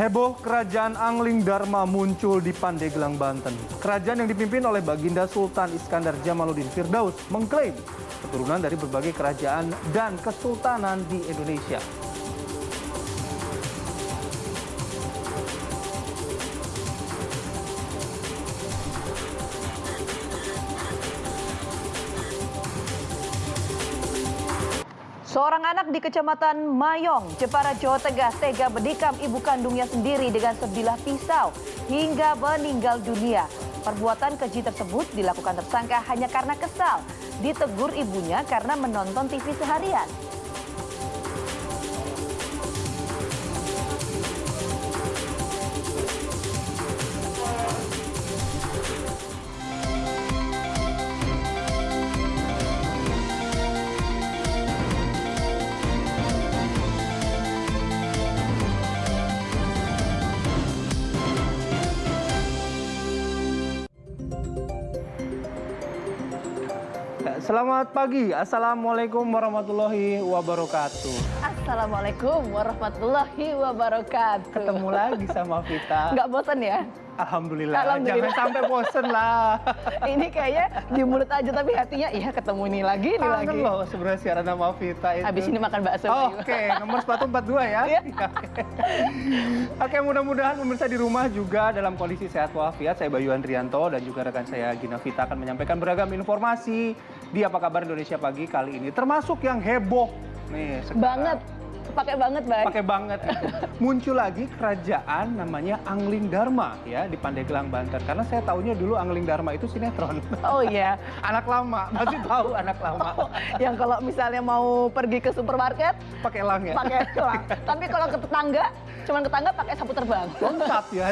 Heboh kerajaan Angling Dharma muncul di Pandeglang, Banten. Kerajaan yang dipimpin oleh Baginda Sultan Iskandar Jamaluddin Firdaus mengklaim keturunan dari berbagai kerajaan dan kesultanan di Indonesia. Seorang anak di Kecamatan Mayong, Jepara, Jawa Tengah tega menikam ibu kandungnya sendiri dengan sebilah pisau hingga meninggal dunia. Perbuatan keji tersebut dilakukan tersangka hanya karena kesal. Ditegur ibunya karena menonton TV seharian. Selamat pagi, Assalamualaikum warahmatullahi wabarakatuh. Assalamualaikum warahmatullahi wabarakatuh. Ketemu lagi sama Vita. Nggak bosan ya? Alhamdulillah, Alhamdulillah. jangan sampai bosen lah. Ini kayaknya di mulut aja tapi hatinya iya ketemu ini lagi, ini lagi. Kangen loh sebenarnya siaran sama Vita itu. Habis ini makan bakso. Oh. Oke, nomor sepatu 42 ya. Iya. Oke, mudah-mudahan pemirsa di rumah juga dalam kondisi sehat walafiat. Saya Bayu Andrianto dan juga rekan saya Gina Vita akan menyampaikan beragam informasi di Apa Kabar Indonesia Pagi kali ini. Termasuk yang heboh nih sekarang. Banget. Pakai banget, Bay. Pakai banget itu. Muncul lagi kerajaan namanya Angling Dharma ya di Pandeglang Banten. Karena saya tahunya dulu Angling Dharma itu sinetron. Oh iya. anak lama, masih tahu anak lama. Yang kalau misalnya mau pergi ke supermarket Pakai elang ya. pakai elang. Tapi kalau ke tetangga, cuman ke tetangga pakai sapu terbang. lengkap ya.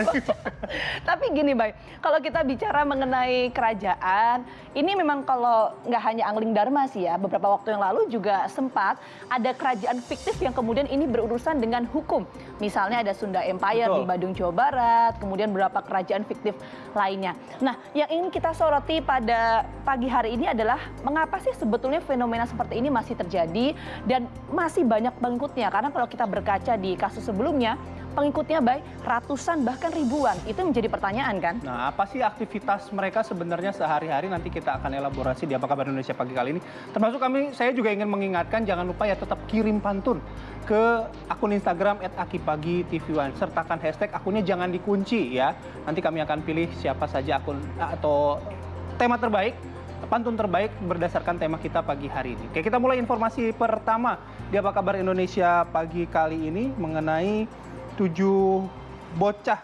Tapi gini, Bay, kalau kita bicara mengenai kerajaan, ini memang kalau nggak hanya Angling Dharma sih ya, beberapa waktu yang lalu juga sempat ada kerajaan fiktif yang kemudian ini berurusan dengan hukum. Misalnya ada Sunda Empire Betul. di Badung, Jawa Barat, kemudian beberapa kerajaan fiktif lainnya. Nah, yang ingin kita soroti pada pagi hari ini adalah mengapa sih sebetulnya fenomena seperti ini masih terjadi dan masih banyak pengikutnya. Karena kalau kita berkaca di kasus sebelumnya, pengikutnya baik ratusan bahkan ribuan. Itu menjadi pertanyaan kan? Nah, apa sih aktivitas mereka sebenarnya sehari-hari nanti kita akan elaborasi di Apa Kabar Indonesia pagi kali ini. Termasuk kami, saya juga ingin mengingatkan jangan lupa ya tetap kirim pantun ke akun Instagram @akipagi_tv1 sertakan hashtag akunnya jangan dikunci ya. Nanti kami akan pilih siapa saja akun atau tema terbaik pantun terbaik berdasarkan tema kita pagi hari ini. Oke, kita mulai informasi pertama di Apa Kabar Indonesia pagi kali ini mengenai tujuh bocah